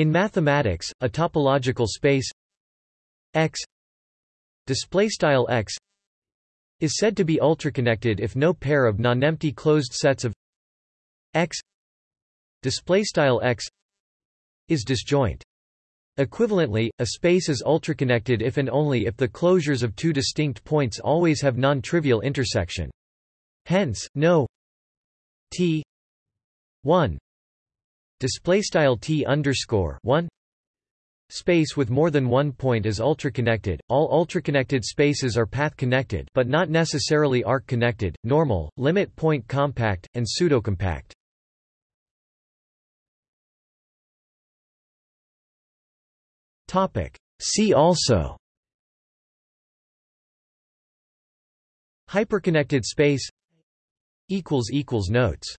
In mathematics, a topological space X display style X is said to be ultraconnected if no pair of nonempty closed sets of X display style X is disjoint. Equivalently, a space is ultraconnected if and only if the closures of two distinct points always have non-trivial intersection. Hence, no T 1 display style T underscore 1 space with more than one point is ultraconnected. All ultraconnected spaces are path connected, but not necessarily arc connected, normal, limit point compact, and pseudocompact. Topic. See also Hyperconnected space equals equals Notes